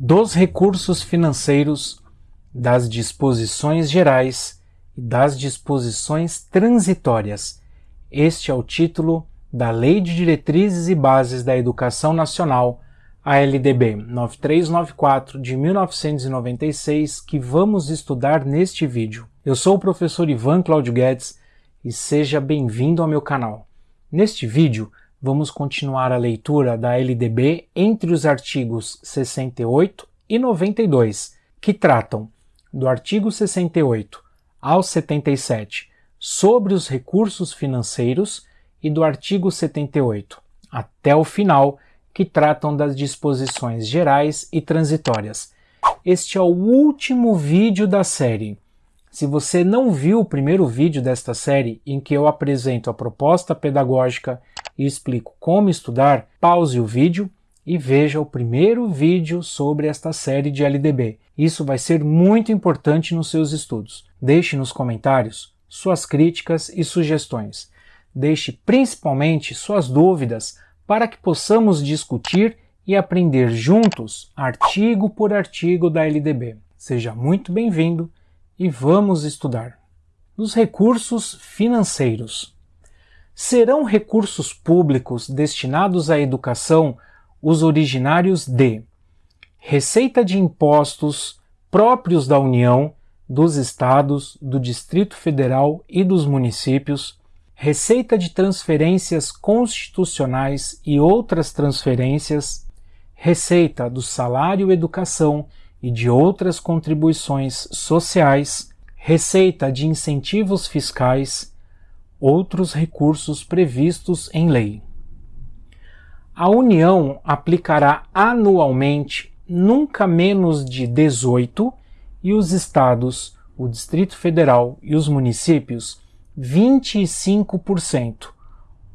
dos recursos financeiros, das disposições gerais e das disposições transitórias. Este é o título da Lei de Diretrizes e Bases da Educação Nacional, a LDB 9394 de 1996, que vamos estudar neste vídeo. Eu sou o professor Ivan Claudio Guedes e seja bem-vindo ao meu canal. Neste vídeo, vamos continuar a leitura da LDB entre os artigos 68 e 92, que tratam do artigo 68 ao 77 sobre os recursos financeiros e do artigo 78 até o final, que tratam das disposições gerais e transitórias. Este é o último vídeo da série. Se você não viu o primeiro vídeo desta série, em que eu apresento a proposta pedagógica e explico como estudar, pause o vídeo e veja o primeiro vídeo sobre esta série de LDB. Isso vai ser muito importante nos seus estudos. Deixe nos comentários suas críticas e sugestões. Deixe principalmente suas dúvidas para que possamos discutir e aprender juntos, artigo por artigo da LDB. Seja muito bem-vindo e vamos estudar. Os recursos financeiros serão recursos públicos destinados à educação os originários de receita de impostos próprios da União, dos Estados, do Distrito Federal e dos municípios, receita de transferências constitucionais e outras transferências, receita do salário educação e de outras contribuições sociais, receita de incentivos fiscais, outros recursos previstos em lei. A União aplicará anualmente nunca menos de 18 e os estados, o Distrito Federal e os municípios 25%,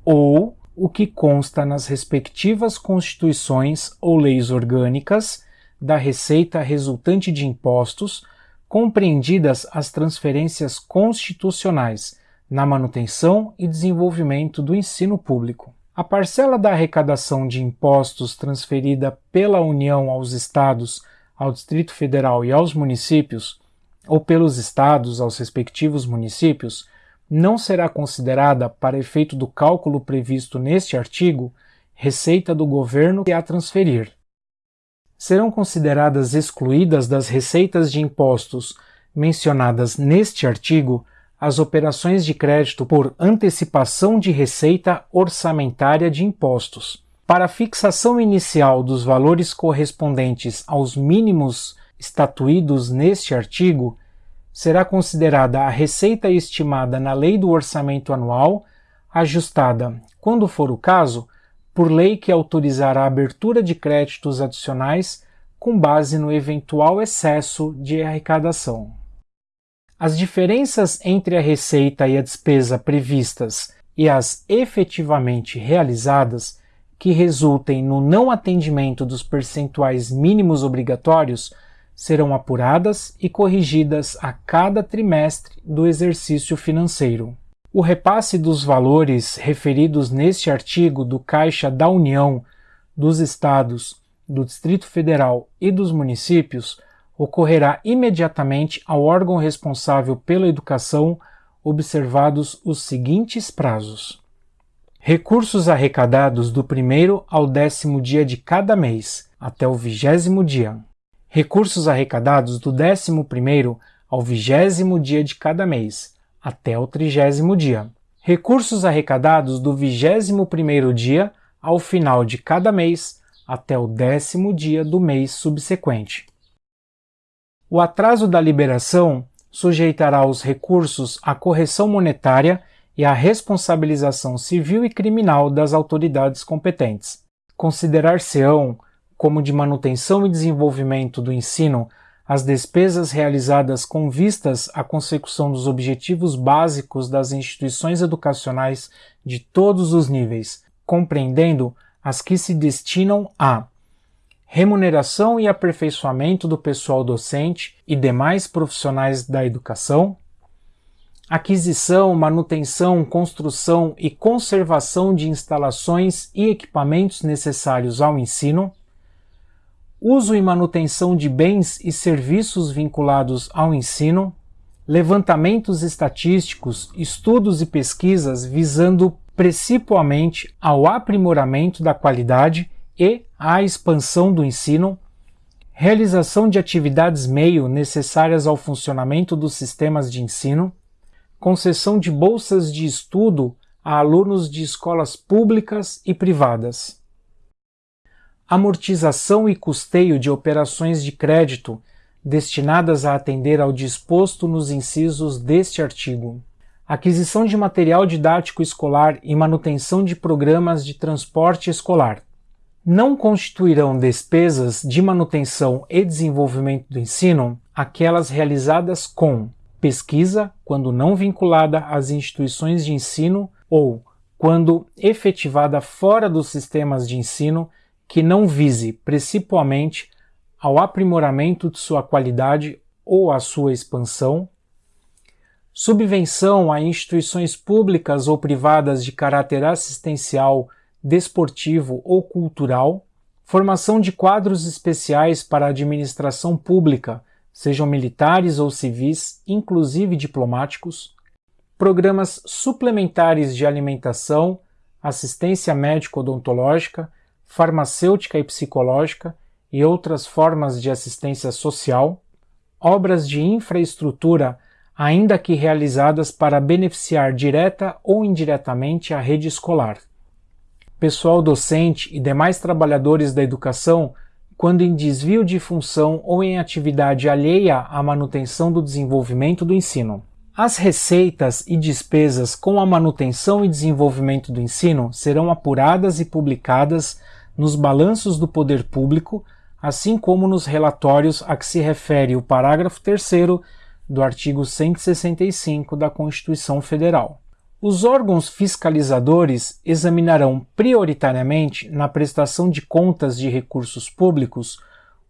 ou o que consta nas respectivas constituições ou leis orgânicas da receita resultante de impostos, compreendidas as transferências constitucionais na manutenção e desenvolvimento do ensino público. A parcela da arrecadação de impostos transferida pela União aos Estados, ao Distrito Federal e aos municípios, ou pelos Estados aos respectivos municípios, não será considerada, para efeito do cálculo previsto neste artigo, receita do governo a transferir. Serão consideradas excluídas das receitas de impostos mencionadas neste artigo as operações de crédito por antecipação de receita orçamentária de impostos. Para a fixação inicial dos valores correspondentes aos mínimos estatuídos neste artigo, será considerada a receita estimada na Lei do Orçamento Anual, ajustada, quando for o caso, por lei que autorizar a abertura de créditos adicionais com base no eventual excesso de arrecadação. As diferenças entre a receita e a despesa previstas e as efetivamente realizadas, que resultem no não atendimento dos percentuais mínimos obrigatórios, serão apuradas e corrigidas a cada trimestre do exercício financeiro. O repasse dos valores referidos neste artigo do Caixa da União, dos Estados, do Distrito Federal e dos municípios ocorrerá imediatamente ao órgão responsável pela educação, observados os seguintes prazos: recursos arrecadados do primeiro ao décimo dia de cada mês, até o vigésimo dia. Recursos arrecadados do décimo primeiro ao vigésimo dia de cada mês, até o trigésimo dia. Recursos arrecadados do vigésimo primeiro dia ao final de cada mês, até o décimo dia do mês subsequente. O atraso da liberação sujeitará os recursos à correção monetária e à responsabilização civil e criminal das autoridades competentes. Considerar-se-ão como de manutenção e desenvolvimento do ensino as despesas realizadas com vistas à consecução dos objetivos básicos das instituições educacionais de todos os níveis, compreendendo as que se destinam a remuneração e aperfeiçoamento do pessoal docente e demais profissionais da educação, aquisição, manutenção, construção e conservação de instalações e equipamentos necessários ao ensino, uso e manutenção de bens e serviços vinculados ao ensino, levantamentos estatísticos, estudos e pesquisas visando principalmente ao aprimoramento da qualidade e à expansão do ensino, realização de atividades meio necessárias ao funcionamento dos sistemas de ensino, concessão de bolsas de estudo a alunos de escolas públicas e privadas, amortização e custeio de operações de crédito destinadas a atender ao disposto nos incisos deste artigo. Aquisição de material didático escolar e manutenção de programas de transporte escolar. Não constituirão despesas de manutenção e desenvolvimento do ensino aquelas realizadas com pesquisa, quando não vinculada às instituições de ensino ou quando efetivada fora dos sistemas de ensino que não vise principalmente ao aprimoramento de sua qualidade ou à sua expansão, subvenção a instituições públicas ou privadas de caráter assistencial, desportivo ou cultural, formação de quadros especiais para a administração pública, sejam militares ou civis, inclusive diplomáticos, programas suplementares de alimentação, assistência médico-odontológica, farmacêutica e psicológica e outras formas de assistência social, obras de infraestrutura, ainda que realizadas para beneficiar direta ou indiretamente a rede escolar. Pessoal docente e demais trabalhadores da educação, quando em desvio de função ou em atividade alheia à manutenção do desenvolvimento do ensino. As receitas e despesas com a manutenção e desenvolvimento do ensino serão apuradas e publicadas nos balanços do poder público, assim como nos relatórios a que se refere o parágrafo 3 do artigo 165 da Constituição Federal. Os órgãos fiscalizadores examinarão prioritariamente, na prestação de contas de recursos públicos,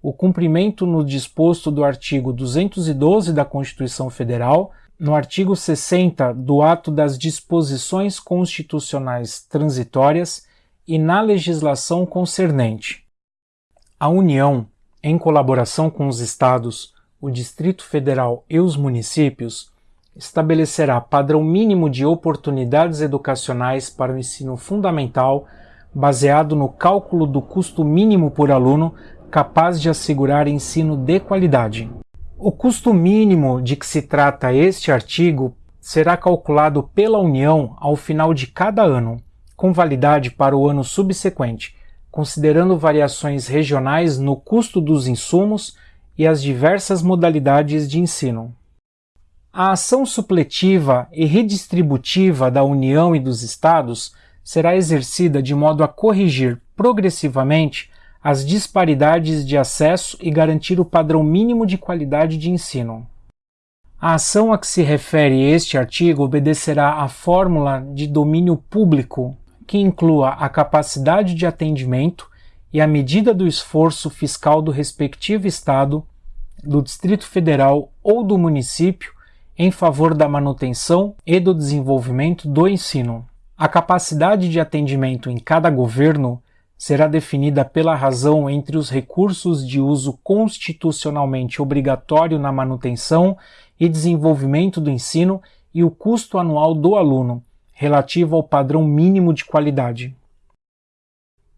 o cumprimento no disposto do artigo 212 da Constituição Federal no artigo 60 do Ato das Disposições Constitucionais Transitórias e na legislação concernente. A União, em colaboração com os Estados, o Distrito Federal e os municípios, estabelecerá padrão mínimo de oportunidades educacionais para o ensino fundamental, baseado no cálculo do custo mínimo por aluno capaz de assegurar ensino de qualidade. O custo mínimo de que se trata este artigo será calculado pela União ao final de cada ano, com validade para o ano subsequente, considerando variações regionais no custo dos insumos e as diversas modalidades de ensino. A ação supletiva e redistributiva da União e dos Estados será exercida de modo a corrigir progressivamente as disparidades de acesso e garantir o padrão mínimo de qualidade de ensino. A ação a que se refere este artigo obedecerá à fórmula de domínio público, que inclua a capacidade de atendimento e a medida do esforço fiscal do respectivo Estado, do Distrito Federal ou do município em favor da manutenção e do desenvolvimento do ensino. A capacidade de atendimento em cada governo será definida pela razão entre os recursos de uso constitucionalmente obrigatório na manutenção e desenvolvimento do ensino e o custo anual do aluno, relativo ao padrão mínimo de qualidade.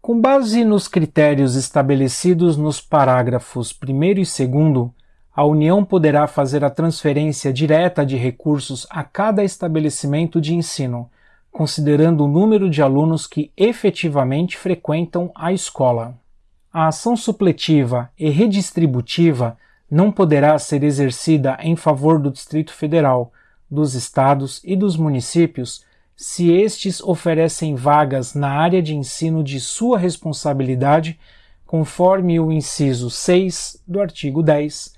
Com base nos critérios estabelecidos nos parágrafos 1 e 2, a União poderá fazer a transferência direta de recursos a cada estabelecimento de ensino, considerando o número de alunos que efetivamente frequentam a escola. A ação supletiva e redistributiva não poderá ser exercida em favor do Distrito Federal, dos estados e dos municípios se estes oferecem vagas na área de ensino de sua responsabilidade, conforme o inciso 6 do artigo 10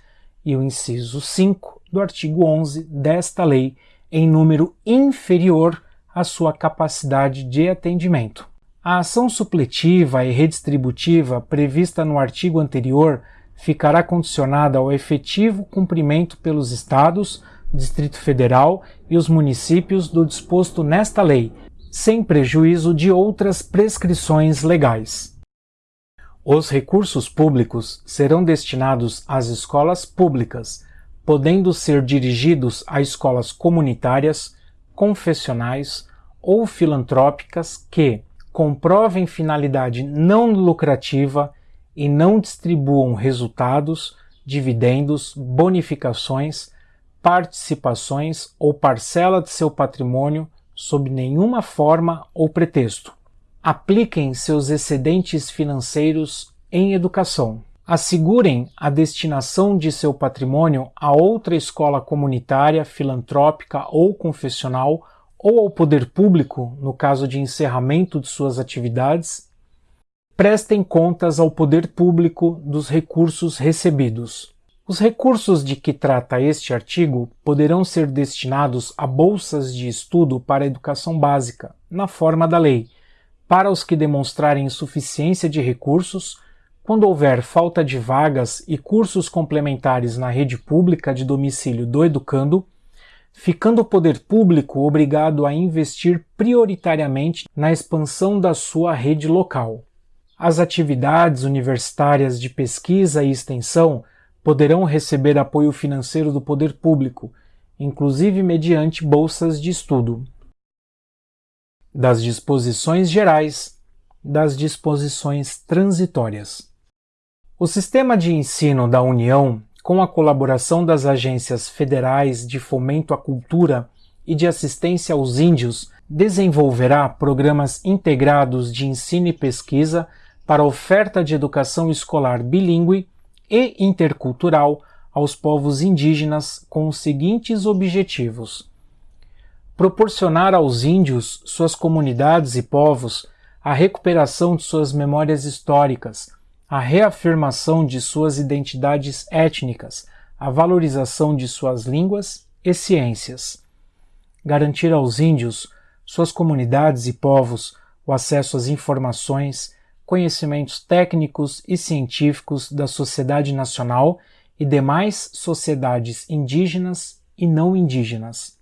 e o inciso 5 do artigo 11 desta lei, em número inferior a sua capacidade de atendimento. A ação supletiva e redistributiva prevista no artigo anterior ficará condicionada ao efetivo cumprimento pelos Estados, Distrito Federal e os municípios do disposto nesta lei, sem prejuízo de outras prescrições legais. Os recursos públicos serão destinados às escolas públicas, podendo ser dirigidos a escolas comunitárias, confessionais ou filantrópicas que comprovem finalidade não lucrativa e não distribuam resultados, dividendos, bonificações, participações ou parcela de seu patrimônio sob nenhuma forma ou pretexto. Apliquem seus excedentes financeiros em educação. Assegurem a destinação de seu patrimônio a outra escola comunitária, filantrópica ou confessional ou ao poder público no caso de encerramento de suas atividades. Prestem contas ao poder público dos recursos recebidos. Os recursos de que trata este artigo poderão ser destinados a bolsas de estudo para educação básica, na forma da lei, para os que demonstrarem insuficiência de recursos, quando houver falta de vagas e cursos complementares na rede pública de domicílio do educando, ficando o poder público obrigado a investir prioritariamente na expansão da sua rede local. As atividades universitárias de pesquisa e extensão poderão receber apoio financeiro do poder público, inclusive mediante bolsas de estudo. Das disposições gerais, das disposições transitórias. O sistema de ensino da União, com a colaboração das agências federais de fomento à cultura e de assistência aos índios, desenvolverá programas integrados de ensino e pesquisa para oferta de educação escolar bilíngue e intercultural aos povos indígenas com os seguintes objetivos: proporcionar aos índios, suas comunidades e povos a recuperação de suas memórias históricas, a reafirmação de suas identidades étnicas, a valorização de suas línguas e ciências. Garantir aos índios, suas comunidades e povos o acesso às informações, conhecimentos técnicos e científicos da sociedade nacional e demais sociedades indígenas e não indígenas.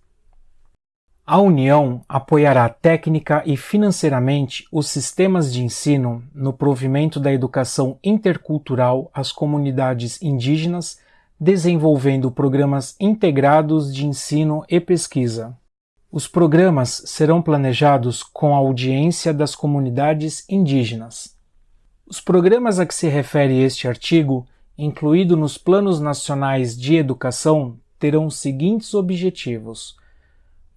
A União apoiará técnica e financeiramente os sistemas de ensino no provimento da educação intercultural às comunidades indígenas, desenvolvendo programas integrados de ensino e pesquisa. Os programas serão planejados com a audiência das comunidades indígenas. Os programas a que se refere este artigo, incluído nos Planos Nacionais de Educação, terão os seguintes objetivos: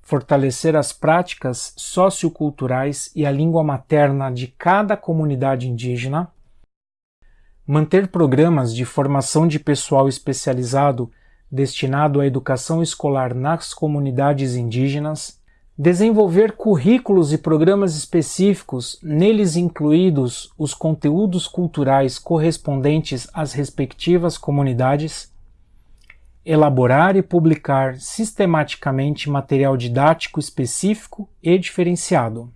fortalecer as práticas socioculturais e a língua materna de cada comunidade indígena, manter programas de formação de pessoal especializado destinado à educação escolar nas comunidades indígenas, desenvolver currículos e programas específicos, neles incluídos os conteúdos culturais correspondentes às respectivas comunidades, elaborar e publicar sistematicamente material didático específico e diferenciado.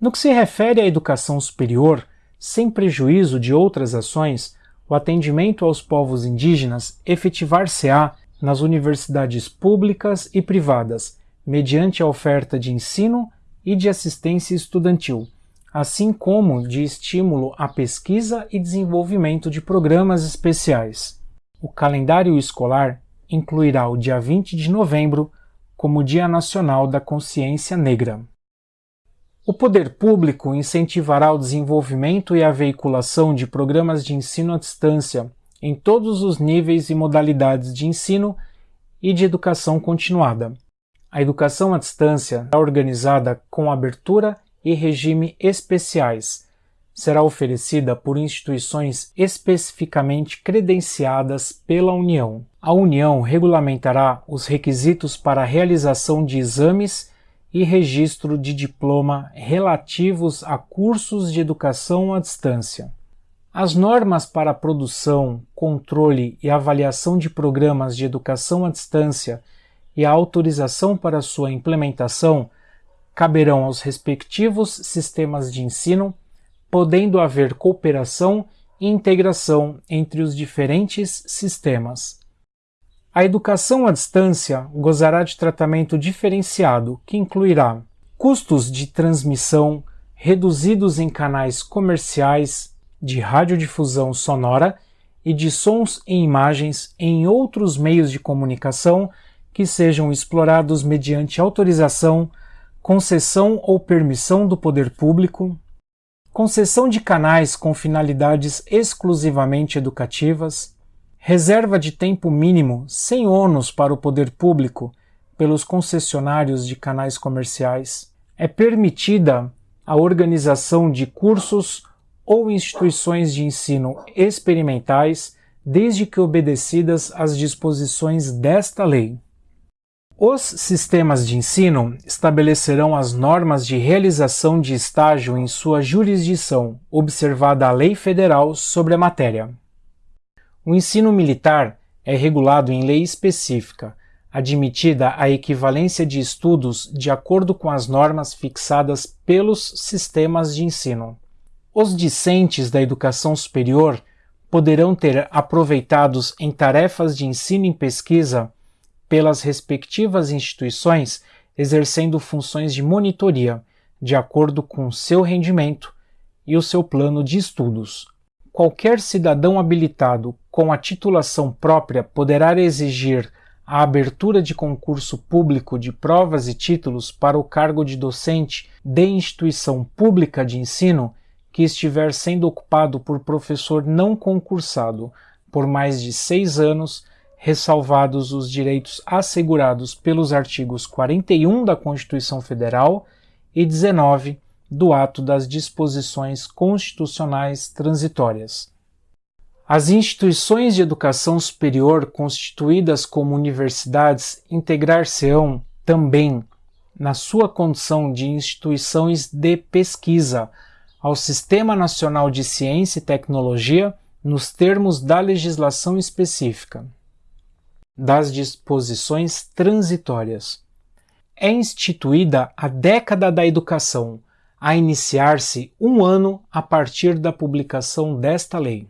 No que se refere à educação superior, sem prejuízo de outras ações, o atendimento aos povos indígenas efetivar-se-á nas universidades públicas e privadas, mediante a oferta de ensino e de assistência estudantil, assim como de estímulo à pesquisa e desenvolvimento de programas especiais. O calendário escolar incluirá o dia 20 de novembro como Dia Nacional da Consciência Negra. O poder público incentivará o desenvolvimento e a veiculação de programas de ensino à distância em todos os níveis e modalidades de ensino e de educação continuada, a educação à distância é organizada com abertura e regime especiais. Será oferecida por instituições especificamente credenciadas pela União. A União regulamentará os requisitos para a realização de exames e registro de diploma relativos a cursos de educação à distância. As normas para a produção, controle e avaliação de programas de educação à distância e a autorização para sua implementação caberão aos respectivos sistemas de ensino, podendo haver cooperação e integração entre os diferentes sistemas. A educação à distância gozará de tratamento diferenciado, que incluirá custos de transmissão reduzidos em canais comerciais de radiodifusão sonora e de sons e imagens em outros meios de comunicação que sejam explorados mediante autorização, concessão ou permissão do poder público, concessão de canais com finalidades exclusivamente educativas, reserva de tempo mínimo sem ônus para o poder público pelos concessionários de canais comerciais, é permitida a organização de cursos ou instituições de ensino experimentais, desde que obedecidas às disposições desta lei. Os sistemas de ensino estabelecerão as normas de realização de estágio em sua jurisdição, observada a lei federal sobre a matéria. O ensino militar é regulado em lei específica, admitida a equivalência de estudos de acordo com as normas fixadas pelos sistemas de ensino. Os discentes da educação superior poderão ter aproveitados em tarefas de ensino e pesquisa pelas respectivas instituições exercendo funções de monitoria, de acordo com seu rendimento e o seu plano de estudos. Qualquer cidadão habilitado com a titulação própria poderá exigir a abertura de concurso público de provas e títulos para o cargo de docente de instituição pública de ensino que estiver sendo ocupado por professor não concursado por mais de seis anos ressalvados os direitos assegurados pelos artigos 41 da Constituição Federal e 19 do Ato das Disposições Constitucionais Transitórias. As instituições de educação superior constituídas como universidades integrar-se-ão também, na sua condição de instituições de pesquisa, ao Sistema Nacional de Ciência e Tecnologia nos termos da legislação específica das disposições transitórias. É instituída a década da educação, a iniciar-se um ano a partir da publicação desta lei.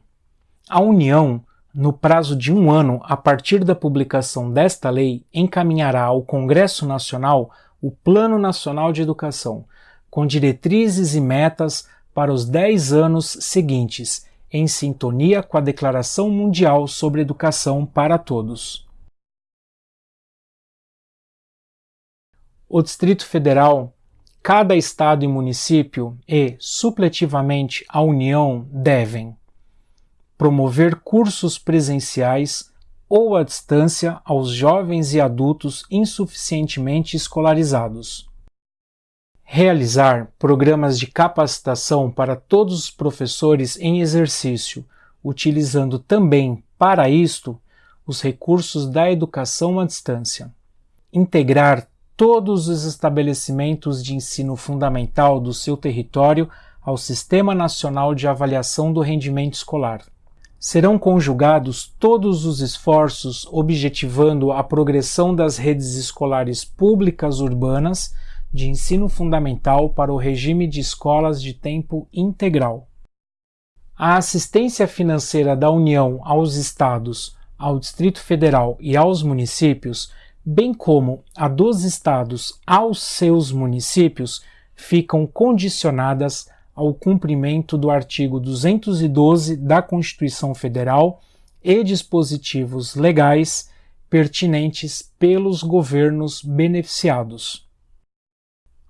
A União, no prazo de um ano a partir da publicação desta lei, encaminhará ao Congresso Nacional o Plano Nacional de Educação, com diretrizes e metas para os dez anos seguintes, em sintonia com a Declaração Mundial sobre Educação para Todos. O Distrito Federal, cada estado e município e, supletivamente, a União devem promover cursos presenciais ou à distância aos jovens e adultos insuficientemente escolarizados. Realizar programas de capacitação para todos os professores em exercício, utilizando também, para isto, os recursos da educação à distância. Integrar todos os estabelecimentos de ensino fundamental do seu território ao Sistema Nacional de Avaliação do Rendimento Escolar. Serão conjugados todos os esforços objetivando a progressão das redes escolares públicas urbanas de ensino fundamental para o regime de escolas de tempo integral. A assistência financeira da União aos Estados, ao Distrito Federal e aos municípios bem como a dos estados aos seus municípios, ficam condicionadas ao cumprimento do artigo 212 da Constituição Federal e dispositivos legais pertinentes pelos governos beneficiados.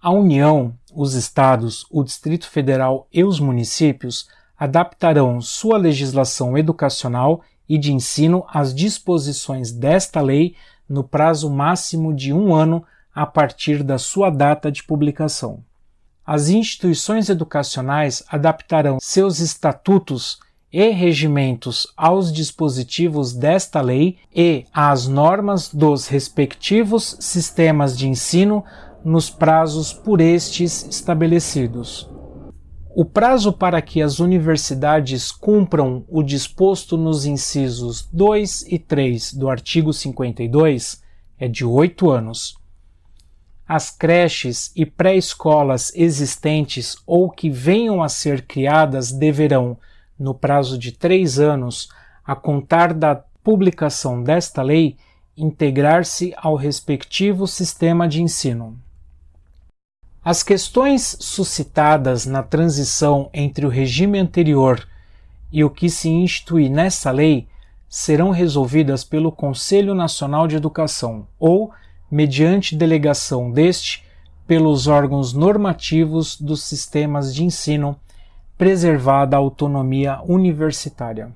A União, os estados, o Distrito Federal e os municípios adaptarão sua legislação educacional e de ensino às disposições desta lei no prazo máximo de um ano a partir da sua data de publicação. As instituições educacionais adaptarão seus estatutos e regimentos aos dispositivos desta lei e às normas dos respectivos sistemas de ensino nos prazos por estes estabelecidos. O prazo para que as universidades cumpram o disposto nos incisos 2 e 3 do artigo 52 é de oito anos. As creches e pré-escolas existentes ou que venham a ser criadas deverão, no prazo de três anos, a contar da publicação desta lei, integrar-se ao respectivo sistema de ensino. As questões suscitadas na transição entre o regime anterior e o que se instituir nessa lei serão resolvidas pelo Conselho Nacional de Educação ou, mediante delegação deste, pelos órgãos normativos dos sistemas de ensino, preservada a autonomia universitária.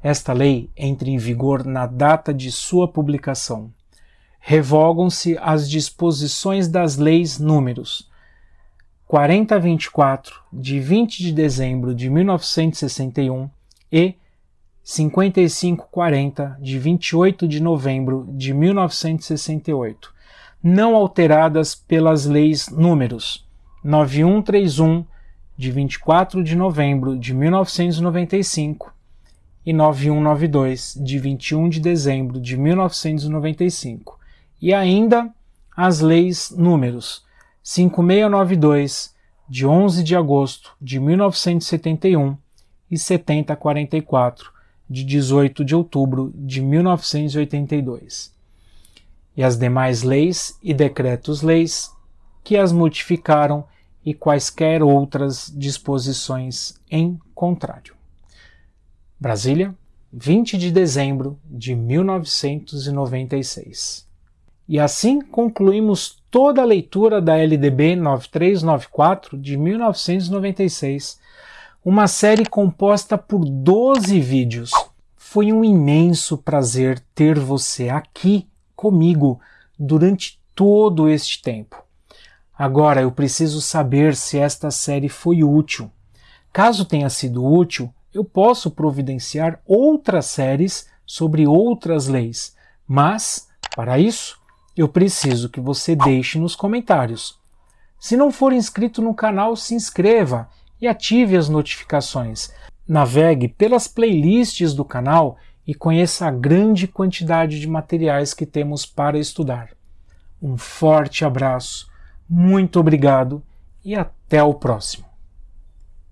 Esta lei entra em vigor na data de sua publicação. Revogam-se as disposições das leis números. 4024, de 20 de dezembro de 1961, e 5540, de 28 de novembro de 1968, não alteradas pelas leis números. 9131, de 24 de novembro de 1995, e 9192, de 21 de dezembro de 1995, e ainda as leis números 5692, de 11 de agosto de 1971, e 7044, de 18 de outubro de 1982, e as demais leis e decretos-leis que as modificaram e quaisquer outras disposições em contrário. Brasília, 20 de dezembro de 1996. E assim concluímos toda a leitura da LDB 9394 de 1996, uma série composta por 12 vídeos. Foi um imenso prazer ter você aqui comigo durante todo este tempo. Agora eu preciso saber se esta série foi útil. Caso tenha sido útil, eu posso providenciar outras séries sobre outras leis, mas, para isso, eu preciso que você deixe nos comentários. Se não for inscrito no canal, se inscreva e ative as notificações. Navegue pelas playlists do canal e conheça a grande quantidade de materiais que temos para estudar. Um forte abraço, muito obrigado e até o próximo.